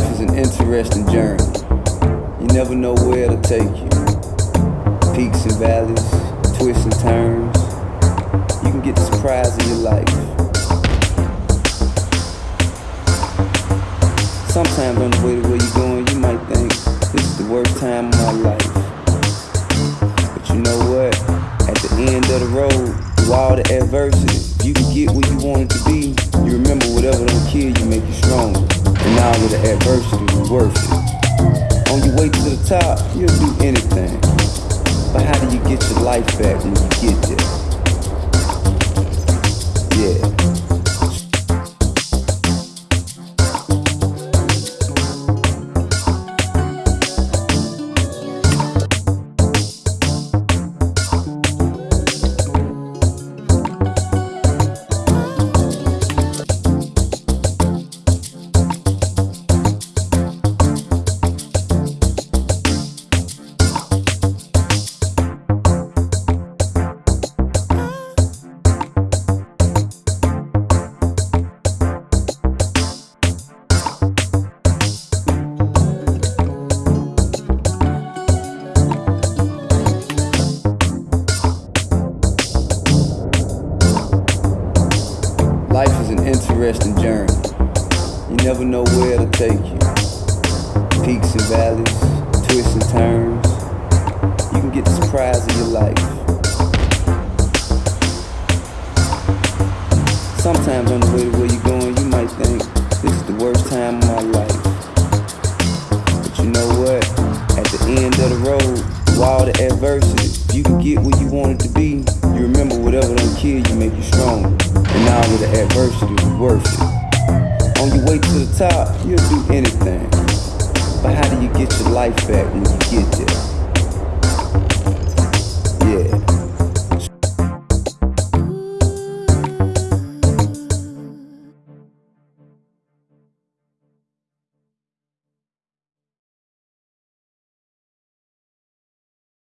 interesting journey. You never know where it'll take you. Peaks and valleys, twists and turns. You can get the surprise of your life. Sometimes on the way to where you're going, you might think this is the worst time of my life. But you know what? At the end of the road, through all the adversity, you can get where you wanted to be, you remember whatever don't kill you make you stronger. All the adversity was worth it. On your way to the top, you'll do anything. But how do you get your life back when you get there? Life is an interesting journey. You never know where it'll take you. Peaks and valleys, twists and turns. You can get the surprise of your life. Sometimes on the way to where you're going, you might think this is the worst time of my life. But you know what? At the end of the road, through all the adversity, you can get where you wanted to be, you remember whatever don't kill you make you stronger. And all of the adversity was worth it. On your way to the top, you'll do anything. But how do you get your life back when you get there?